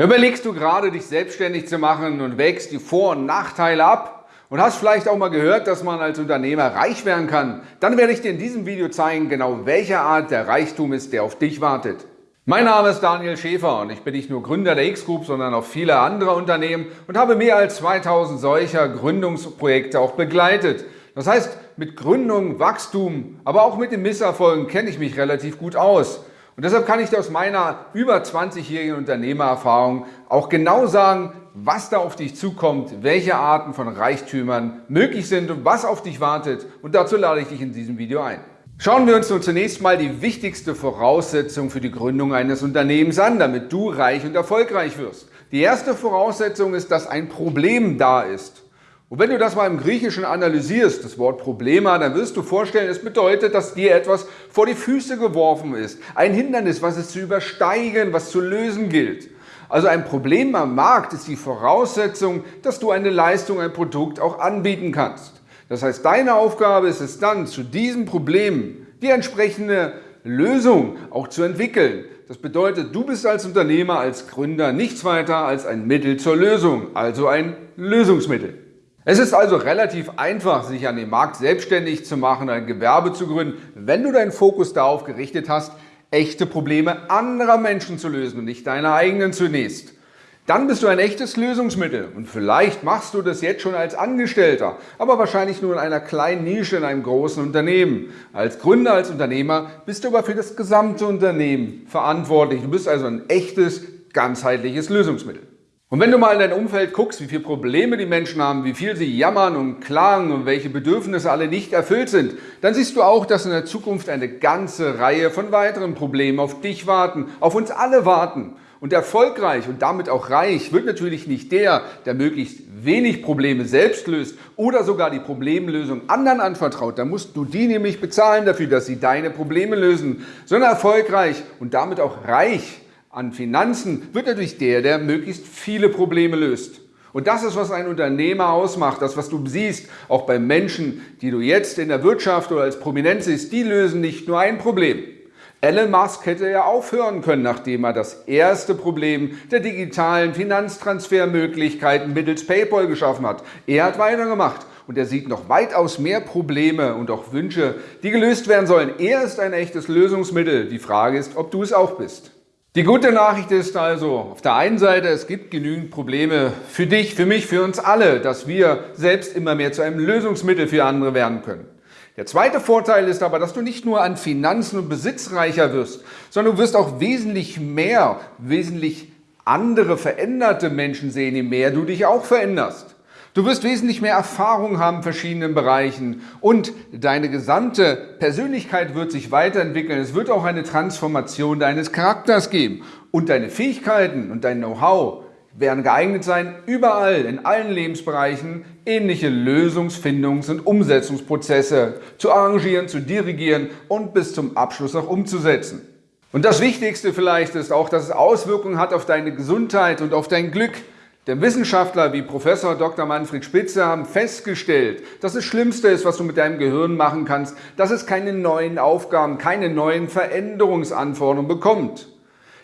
Überlegst du gerade, dich selbstständig zu machen und wägst die Vor- und Nachteile ab und hast vielleicht auch mal gehört, dass man als Unternehmer reich werden kann, dann werde ich dir in diesem Video zeigen, genau welche Art der Reichtum ist, der auf dich wartet. Mein Name ist Daniel Schäfer und ich bin nicht nur Gründer der X-Group, sondern auch vieler anderer Unternehmen und habe mehr als 2000 solcher Gründungsprojekte auch begleitet. Das heißt, mit Gründung, Wachstum, aber auch mit den Misserfolgen kenne ich mich relativ gut aus. Und deshalb kann ich dir aus meiner über 20-jährigen Unternehmererfahrung auch genau sagen, was da auf dich zukommt, welche Arten von Reichtümern möglich sind und was auf dich wartet. Und dazu lade ich dich in diesem Video ein. Schauen wir uns nun zunächst mal die wichtigste Voraussetzung für die Gründung eines Unternehmens an, damit du reich und erfolgreich wirst. Die erste Voraussetzung ist, dass ein Problem da ist. Und wenn du das mal im Griechischen analysierst, das Wort Problema, dann wirst du vorstellen, es bedeutet, dass dir etwas vor die Füße geworfen ist. Ein Hindernis, was es zu übersteigen, was zu lösen gilt. Also ein Problem am Markt ist die Voraussetzung, dass du eine Leistung, ein Produkt auch anbieten kannst. Das heißt, deine Aufgabe ist es dann, zu diesem Problem die entsprechende Lösung auch zu entwickeln. Das bedeutet, du bist als Unternehmer, als Gründer nichts weiter als ein Mittel zur Lösung, also ein Lösungsmittel. Es ist also relativ einfach, sich an dem Markt selbstständig zu machen, ein Gewerbe zu gründen, wenn du deinen Fokus darauf gerichtet hast, echte Probleme anderer Menschen zu lösen und nicht deine eigenen zunächst. Dann bist du ein echtes Lösungsmittel und vielleicht machst du das jetzt schon als Angestellter, aber wahrscheinlich nur in einer kleinen Nische in einem großen Unternehmen. Als Gründer, als Unternehmer bist du aber für das gesamte Unternehmen verantwortlich. Du bist also ein echtes, ganzheitliches Lösungsmittel. Und wenn du mal in dein Umfeld guckst, wie viele Probleme die Menschen haben, wie viel sie jammern und klagen und welche Bedürfnisse alle nicht erfüllt sind, dann siehst du auch, dass in der Zukunft eine ganze Reihe von weiteren Problemen auf dich warten, auf uns alle warten. Und erfolgreich und damit auch reich wird natürlich nicht der, der möglichst wenig Probleme selbst löst oder sogar die Problemlösung anderen anvertraut. Da musst du die nämlich bezahlen dafür, dass sie deine Probleme lösen, sondern erfolgreich und damit auch reich an Finanzen wird natürlich der, der möglichst viele Probleme löst. Und das ist, was ein Unternehmer ausmacht, das, was du siehst, auch bei Menschen, die du jetzt in der Wirtschaft oder als Prominenz siehst, die lösen nicht nur ein Problem. Elon Musk hätte ja aufhören können, nachdem er das erste Problem der digitalen Finanztransfermöglichkeiten mittels PayPal geschaffen hat. Er hat weitergemacht und er sieht noch weitaus mehr Probleme und auch Wünsche, die gelöst werden sollen. Er ist ein echtes Lösungsmittel. Die Frage ist, ob du es auch bist. Die gute Nachricht ist also, auf der einen Seite, es gibt genügend Probleme für dich, für mich, für uns alle, dass wir selbst immer mehr zu einem Lösungsmittel für andere werden können. Der zweite Vorteil ist aber, dass du nicht nur an Finanzen und Besitz reicher wirst, sondern du wirst auch wesentlich mehr, wesentlich andere veränderte Menschen sehen, je mehr du dich auch veränderst. Du wirst wesentlich mehr Erfahrung haben in verschiedenen Bereichen und deine gesamte Persönlichkeit wird sich weiterentwickeln. Es wird auch eine Transformation deines Charakters geben und deine Fähigkeiten und dein Know-how werden geeignet sein, überall, in allen Lebensbereichen ähnliche Lösungsfindungs- und Umsetzungsprozesse zu arrangieren, zu dirigieren und bis zum Abschluss auch umzusetzen. Und das Wichtigste vielleicht ist auch, dass es Auswirkungen hat auf deine Gesundheit und auf dein Glück. Denn Wissenschaftler wie Professor Dr. Manfred Spitzer haben festgestellt, dass das Schlimmste ist, was du mit deinem Gehirn machen kannst, dass es keine neuen Aufgaben, keine neuen Veränderungsanforderungen bekommt.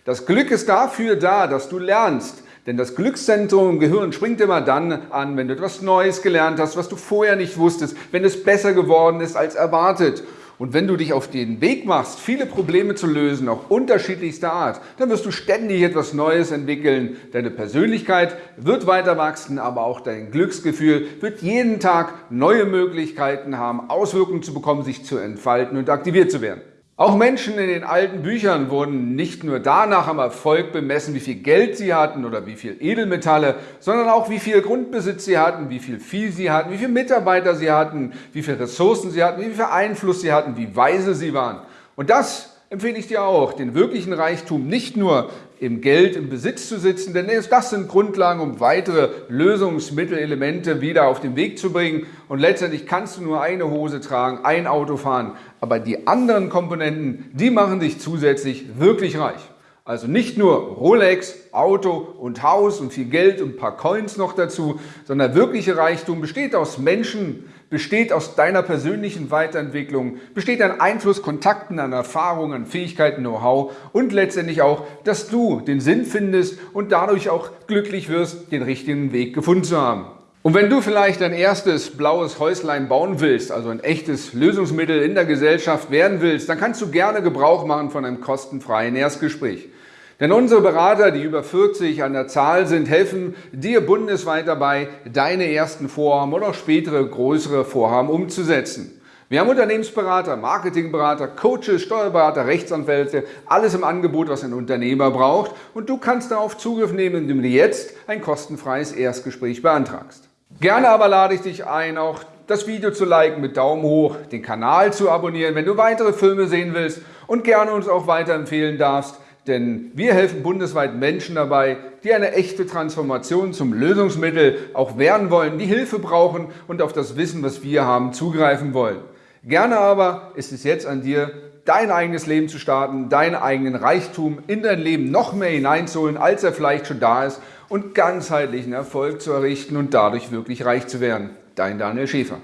Das Glück ist dafür da, dass du lernst. Denn das Glückszentrum im Gehirn springt immer dann an, wenn du etwas Neues gelernt hast, was du vorher nicht wusstest, wenn es besser geworden ist als erwartet. Und wenn du dich auf den Weg machst, viele Probleme zu lösen, auch unterschiedlichster Art, dann wirst du ständig etwas Neues entwickeln. Deine Persönlichkeit wird weiter wachsen, aber auch dein Glücksgefühl wird jeden Tag neue Möglichkeiten haben, Auswirkungen zu bekommen, sich zu entfalten und aktiviert zu werden. Auch Menschen in den alten Büchern wurden nicht nur danach am Erfolg bemessen, wie viel Geld sie hatten oder wie viel Edelmetalle, sondern auch wie viel Grundbesitz sie hatten, wie viel Vieh sie hatten, wie viele Mitarbeiter sie hatten, wie viele Ressourcen sie hatten, wie viel Einfluss sie hatten, wie weise sie waren. Und das empfehle ich dir auch, den wirklichen Reichtum nicht nur im Geld, im Besitz zu sitzen, denn das sind Grundlagen, um weitere Lösungsmittelelemente wieder auf den Weg zu bringen. Und letztendlich kannst du nur eine Hose tragen, ein Auto fahren, aber die anderen Komponenten, die machen dich zusätzlich wirklich reich. Also nicht nur Rolex, Auto und Haus und viel Geld und ein paar Coins noch dazu, sondern wirkliche Reichtum besteht aus Menschen, besteht aus deiner persönlichen Weiterentwicklung, besteht an Einfluss, Kontakten, an Erfahrungen, Fähigkeiten, Know-how und letztendlich auch, dass du den Sinn findest und dadurch auch glücklich wirst, den richtigen Weg gefunden zu haben. Und wenn du vielleicht ein erstes blaues Häuslein bauen willst, also ein echtes Lösungsmittel in der Gesellschaft werden willst, dann kannst du gerne Gebrauch machen von einem kostenfreien Erstgespräch. Denn unsere Berater, die über 40 an der Zahl sind, helfen dir bundesweit dabei, deine ersten Vorhaben oder auch spätere größere Vorhaben umzusetzen. Wir haben Unternehmensberater, Marketingberater, Coaches, Steuerberater, Rechtsanwälte, alles im Angebot, was ein Unternehmer braucht und du kannst darauf Zugriff nehmen, indem du jetzt ein kostenfreies Erstgespräch beantragst. Gerne aber lade ich dich ein, auch das Video zu liken mit Daumen hoch, den Kanal zu abonnieren, wenn du weitere Filme sehen willst und gerne uns auch weiterempfehlen darfst, denn wir helfen bundesweit Menschen dabei, die eine echte Transformation zum Lösungsmittel auch werden wollen, die Hilfe brauchen und auf das Wissen, was wir haben, zugreifen wollen. Gerne aber ist es jetzt an dir, dein eigenes Leben zu starten, deinen eigenen Reichtum in dein Leben noch mehr hineinzuholen, als er vielleicht schon da ist und ganzheitlichen Erfolg zu errichten und dadurch wirklich reich zu werden. Dein Daniel Schäfer.